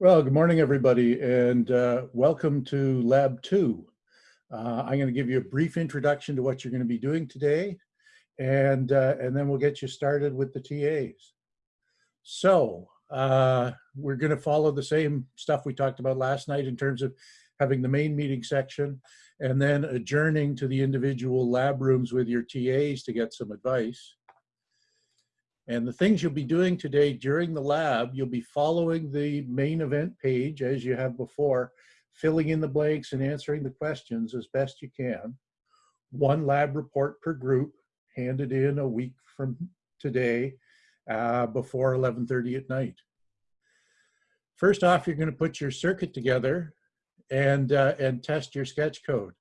Well, good morning, everybody, and uh, welcome to Lab 2. Uh, I'm going to give you a brief introduction to what you're going to be doing today, and, uh, and then we'll get you started with the TAs. So uh, we're going to follow the same stuff we talked about last night in terms of having the main meeting section and then adjourning to the individual lab rooms with your TAs to get some advice. And the things you'll be doing today during the lab, you'll be following the main event page as you have before, filling in the blanks and answering the questions as best you can. One lab report per group, handed in a week from today uh, before 11.30 at night. First off, you're gonna put your circuit together and, uh, and test your sketch code.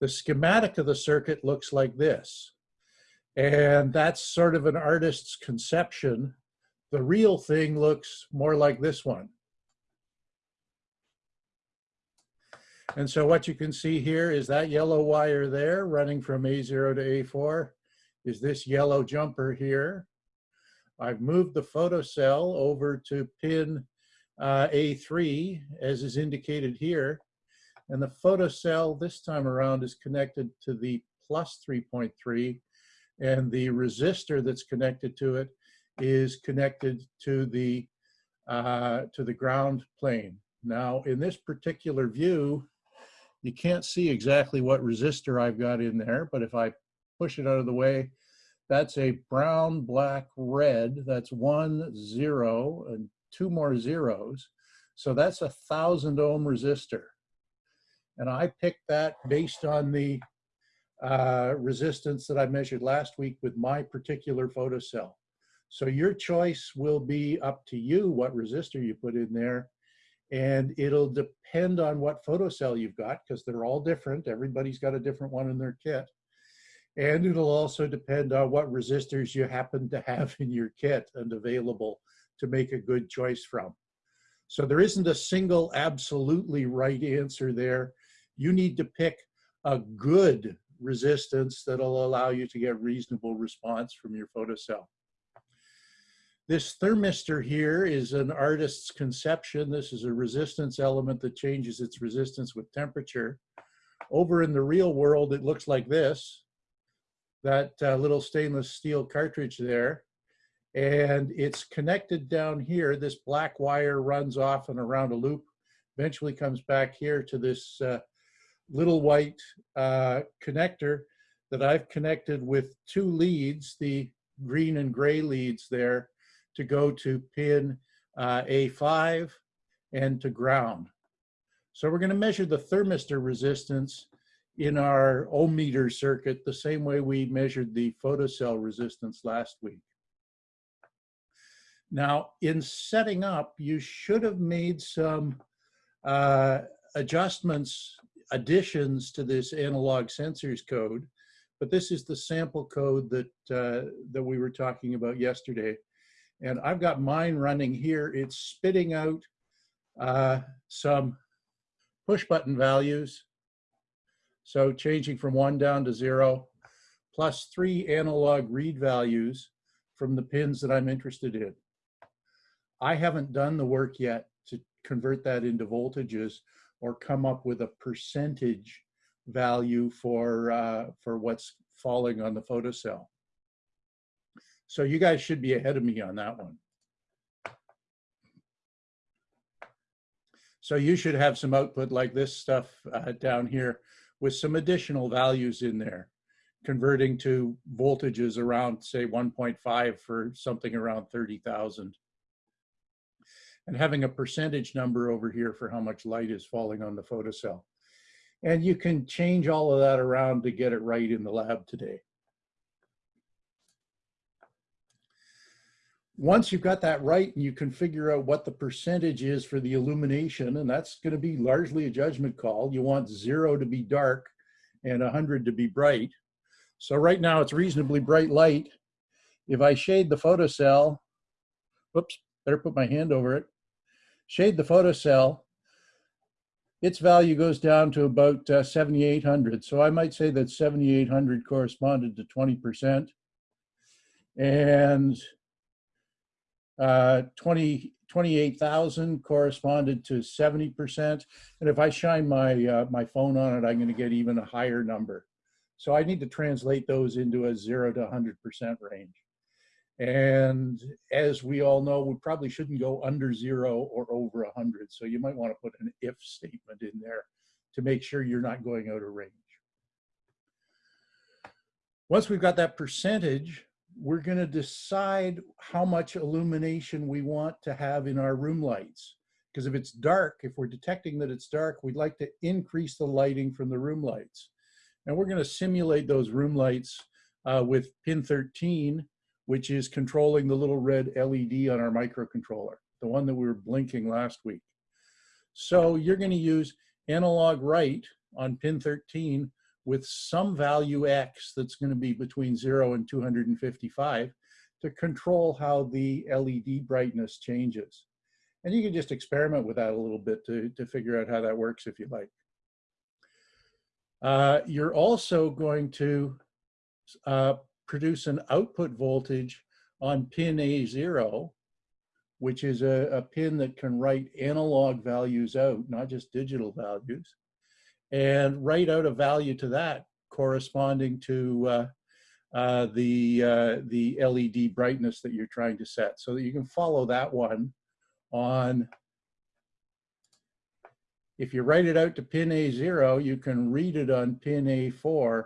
The schematic of the circuit looks like this. And that's sort of an artist's conception. The real thing looks more like this one. And so what you can see here is that yellow wire there running from A0 to A4 is this yellow jumper here. I've moved the photocell over to pin uh, A3 as is indicated here. And the photocell this time around is connected to the plus 3.3 and the resistor that's connected to it is connected to the uh, to the ground plane. Now, in this particular view, you can't see exactly what resistor I've got in there, but if I push it out of the way, that's a brown, black, red. That's one zero and two more zeros. So that's a thousand ohm resistor. And I picked that based on the uh, resistance that I measured last week with my particular photocell. So your choice will be up to you what resistor you put in there. And it'll depend on what photocell you've got because they're all different. Everybody's got a different one in their kit. And it'll also depend on what resistors you happen to have in your kit and available to make a good choice from. So there isn't a single absolutely right answer there. You need to pick a good resistance that'll allow you to get reasonable response from your photocell. This thermistor here is an artist's conception. This is a resistance element that changes its resistance with temperature. Over in the real world, it looks like this, that uh, little stainless steel cartridge there. And it's connected down here. This black wire runs off and around a loop, eventually comes back here to this uh, little white uh, connector that I've connected with two leads, the green and gray leads there, to go to pin uh, A5 and to ground. So we're going to measure the thermistor resistance in our ohm meter circuit the same way we measured the photocell resistance last week. Now, in setting up, you should have made some uh, adjustments additions to this analog sensors code, but this is the sample code that, uh, that we were talking about yesterday. And I've got mine running here. It's spitting out uh, some push button values. So changing from one down to zero, plus three analog read values from the pins that I'm interested in. I haven't done the work yet convert that into voltages, or come up with a percentage value for, uh, for what's falling on the photocell. So you guys should be ahead of me on that one. So you should have some output like this stuff uh, down here with some additional values in there, converting to voltages around say 1.5 for something around 30,000 and having a percentage number over here for how much light is falling on the photocell. And you can change all of that around to get it right in the lab today. Once you've got that right and you can figure out what the percentage is for the illumination, and that's gonna be largely a judgment call. You want zero to be dark and 100 to be bright. So right now it's reasonably bright light. If I shade the photocell, whoops, better put my hand over it shade the photocell, its value goes down to about uh, 7,800. So I might say that 7,800 corresponded to 20%. And uh, 20, 28,000 corresponded to 70%. And if I shine my, uh, my phone on it, I'm gonna get even a higher number. So I need to translate those into a zero to 100% range. And as we all know, we probably shouldn't go under zero or over 100. So you might want to put an if statement in there to make sure you're not going out of range. Once we've got that percentage, we're going to decide how much illumination we want to have in our room lights. Because if it's dark, if we're detecting that it's dark, we'd like to increase the lighting from the room lights. And we're going to simulate those room lights uh, with pin 13, which is controlling the little red LED on our microcontroller, the one that we were blinking last week. So you're going to use analog write on pin 13 with some value X that's going to be between 0 and 255 to control how the LED brightness changes. And you can just experiment with that a little bit to, to figure out how that works if you like. Uh, you're also going to uh, produce an output voltage on pin A0, which is a, a pin that can write analog values out, not just digital values. And write out a value to that corresponding to uh, uh, the, uh, the LED brightness that you're trying to set. So that you can follow that one on, if you write it out to pin A0, you can read it on pin A4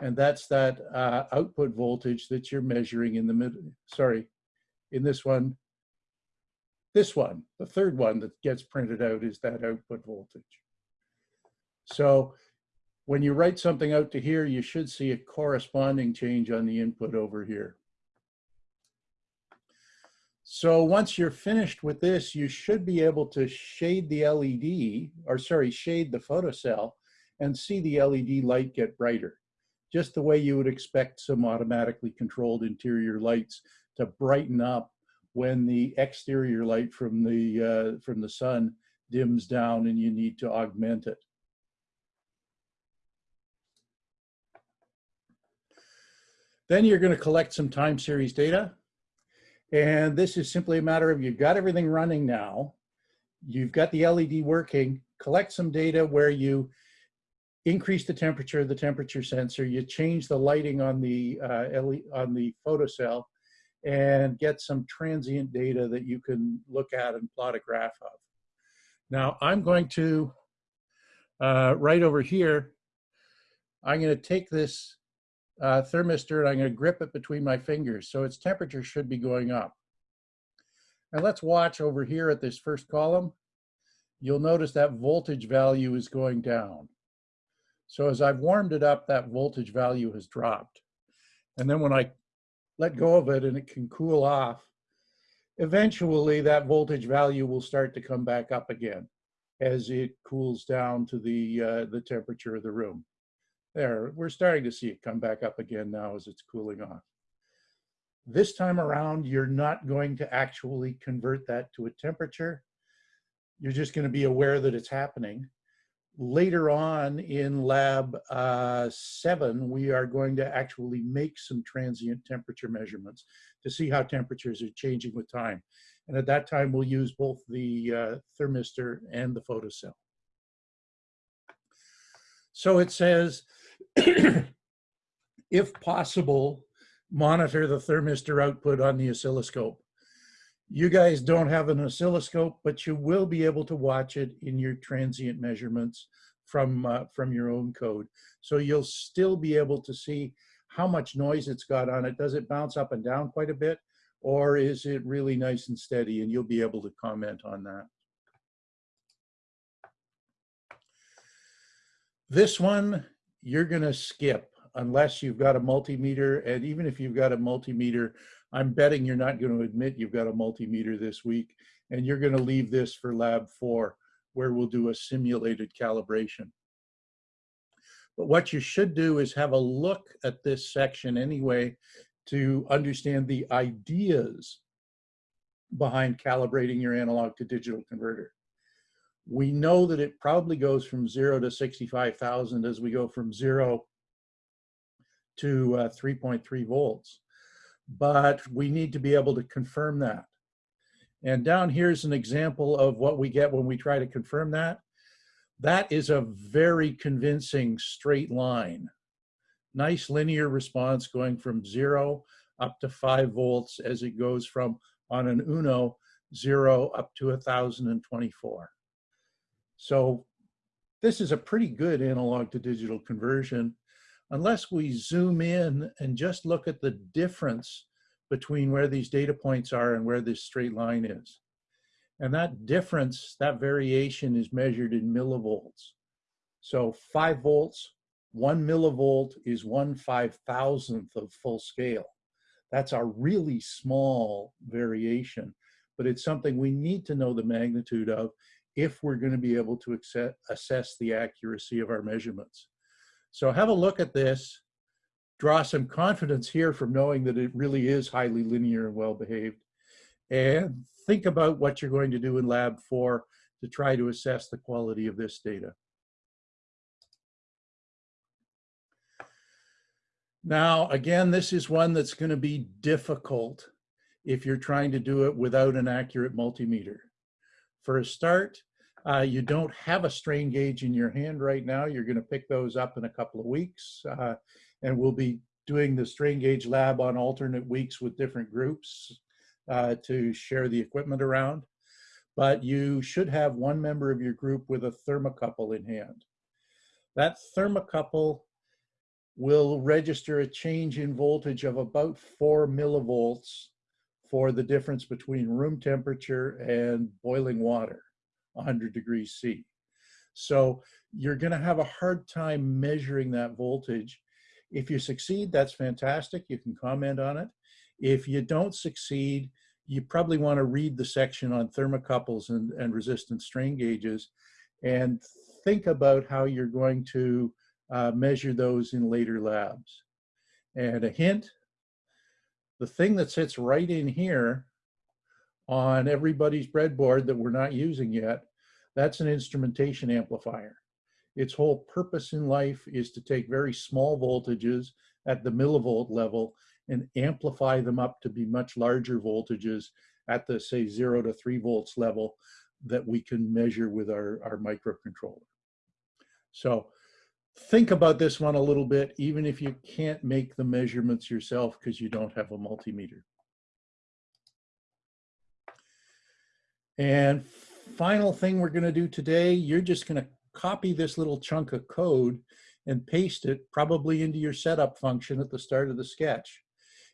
and that's that uh, output voltage that you're measuring in the middle, sorry, in this one, this one, the third one that gets printed out is that output voltage. So when you write something out to here, you should see a corresponding change on the input over here. So once you're finished with this, you should be able to shade the LED, or sorry, shade the photocell and see the LED light get brighter. Just the way you would expect some automatically controlled interior lights to brighten up when the exterior light from the, uh, from the sun dims down and you need to augment it. Then you're going to collect some time series data. And this is simply a matter of you've got everything running now. You've got the LED working. Collect some data where you increase the temperature of the temperature sensor. You change the lighting on the uh, on the photocell and get some transient data that you can look at and plot a graph of. Now I'm going to, uh, right over here, I'm going to take this uh, thermistor and I'm going to grip it between my fingers. So its temperature should be going up. And let's watch over here at this first column. You'll notice that voltage value is going down. So as I've warmed it up, that voltage value has dropped. And then when I let go of it and it can cool off, eventually that voltage value will start to come back up again as it cools down to the, uh, the temperature of the room. There, we're starting to see it come back up again now as it's cooling off. This time around, you're not going to actually convert that to a temperature. You're just going to be aware that it's happening. Later on in lab uh, seven, we are going to actually make some transient temperature measurements to see how temperatures are changing with time. And at that time, we'll use both the uh, thermistor and the photocell. So it says if possible, monitor the thermistor output on the oscilloscope. You guys don't have an oscilloscope, but you will be able to watch it in your transient measurements from, uh, from your own code. So you'll still be able to see how much noise it's got on it. Does it bounce up and down quite a bit? Or is it really nice and steady? And you'll be able to comment on that. This one you're going to skip unless you've got a multimeter. And even if you've got a multimeter, I'm betting you're not going to admit you've got a multimeter this week. And you're going to leave this for lab four, where we'll do a simulated calibration. But what you should do is have a look at this section anyway to understand the ideas behind calibrating your analog to digital converter. We know that it probably goes from zero to 65,000 as we go from zero to uh, 3.3 volts. But we need to be able to confirm that. And down here's an example of what we get when we try to confirm that. That is a very convincing straight line. Nice linear response going from zero up to five volts as it goes from on an Uno zero up to 1024. So this is a pretty good analog to digital conversion unless we zoom in and just look at the difference between where these data points are and where this straight line is. And that difference, that variation is measured in millivolts. So five volts, one millivolt is one five thousandth of full scale. That's a really small variation, but it's something we need to know the magnitude of if we're going to be able to assess the accuracy of our measurements. So have a look at this, draw some confidence here from knowing that it really is highly linear and well behaved, and think about what you're going to do in lab four to try to assess the quality of this data. Now, again, this is one that's going to be difficult if you're trying to do it without an accurate multimeter. For a start, uh, you don't have a strain gauge in your hand right now. You're going to pick those up in a couple of weeks. Uh, and we'll be doing the strain gauge lab on alternate weeks with different groups uh, to share the equipment around. But you should have one member of your group with a thermocouple in hand. That thermocouple will register a change in voltage of about four millivolts for the difference between room temperature and boiling water. 100 degrees C. So you're going to have a hard time measuring that voltage. If you succeed, that's fantastic. You can comment on it. If you don't succeed, you probably want to read the section on thermocouples and, and resistance strain gauges and think about how you're going to uh, measure those in later labs. And a hint, the thing that sits right in here on everybody's breadboard that we're not using yet, that's an instrumentation amplifier. Its whole purpose in life is to take very small voltages at the millivolt level and amplify them up to be much larger voltages at the say zero to three volts level that we can measure with our, our microcontroller. So think about this one a little bit, even if you can't make the measurements yourself because you don't have a multimeter. And final thing we're gonna do today, you're just gonna copy this little chunk of code and paste it probably into your setup function at the start of the sketch.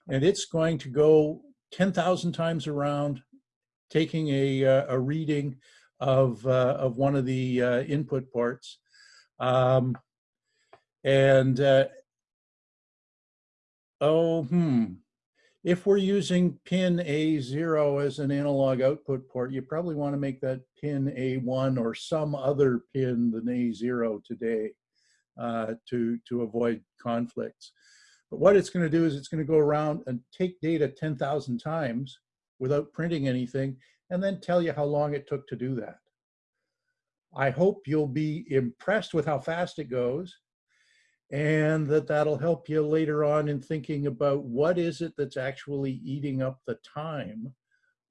And it's going to go 10,000 times around, taking a, uh, a reading of, uh, of one of the uh, input ports. Um, and, uh, oh, hmm, if we're using pin A0 as an analog output port, you probably want to make that pin A1 or some other pin than A0 today uh, to, to avoid conflicts. But what it's going to do is it's going to go around and take data 10,000 times without printing anything and then tell you how long it took to do that. I hope you'll be impressed with how fast it goes and that that'll help you later on in thinking about what is it that's actually eating up the time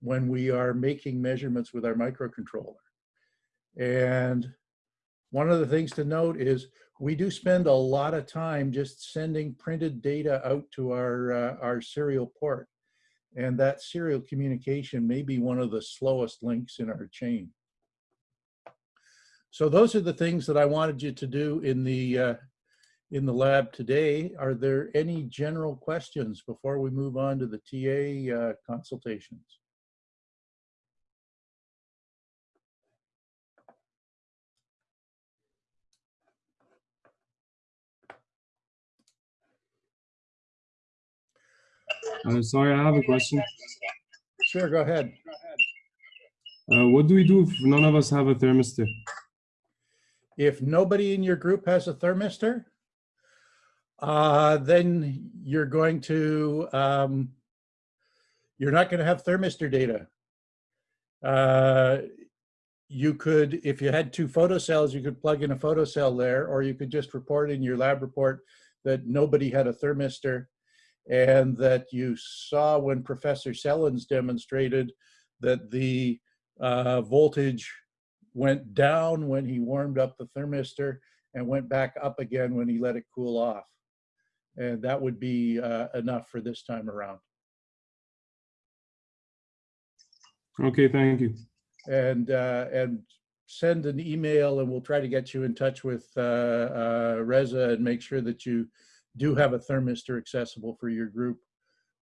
when we are making measurements with our microcontroller. And one of the things to note is we do spend a lot of time just sending printed data out to our, uh, our serial port. And that serial communication may be one of the slowest links in our chain. So those are the things that I wanted you to do in the uh, in the lab today. Are there any general questions before we move on to the TA uh, consultations? Uh, sorry, I have a question. Sure, go ahead. Uh, what do we do if none of us have a thermistor? If nobody in your group has a thermistor, uh, then you're going to, um, you're not going to have thermistor data. Uh, you could, if you had two photocells, you could plug in a photocell there, or you could just report in your lab report that nobody had a thermistor and that you saw when Professor Sellens demonstrated that the uh, voltage went down when he warmed up the thermistor and went back up again when he let it cool off. And that would be uh, enough for this time around. Okay, thank you. And, uh, and send an email and we'll try to get you in touch with uh, uh, Reza and make sure that you do have a thermistor accessible for your group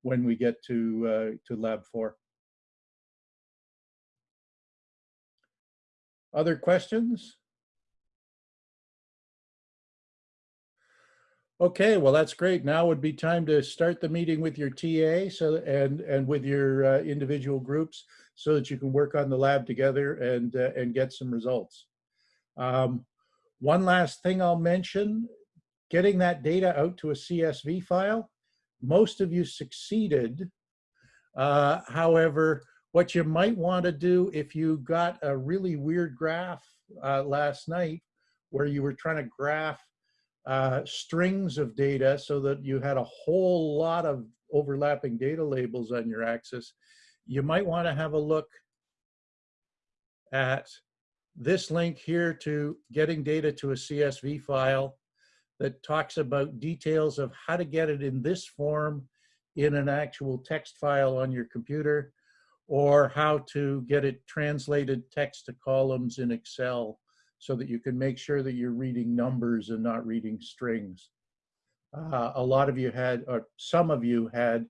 when we get to, uh, to lab four. Other questions? Okay, well, that's great. Now would be time to start the meeting with your TA so and and with your uh, individual groups so that you can work on the lab together and uh, and get some results. Um, one last thing I'll mention, getting that data out to a CSV file. Most of you succeeded. Uh, however, what you might want to do if you got a really weird graph uh, last night where you were trying to graph uh, strings of data so that you had a whole lot of overlapping data labels on your axis, you might want to have a look at this link here to getting data to a CSV file that talks about details of how to get it in this form in an actual text file on your computer or how to get it translated text to columns in Excel so that you can make sure that you're reading numbers and not reading strings. Uh, a lot of you had, or some of you had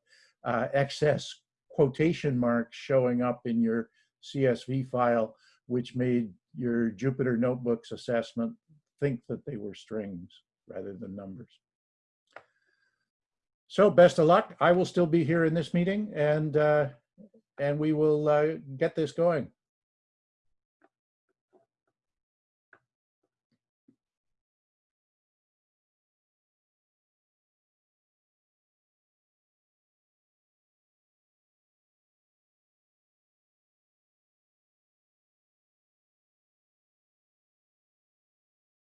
uh, excess quotation marks showing up in your CSV file, which made your Jupyter Notebooks assessment think that they were strings rather than numbers. So best of luck. I will still be here in this meeting and, uh, and we will uh, get this going.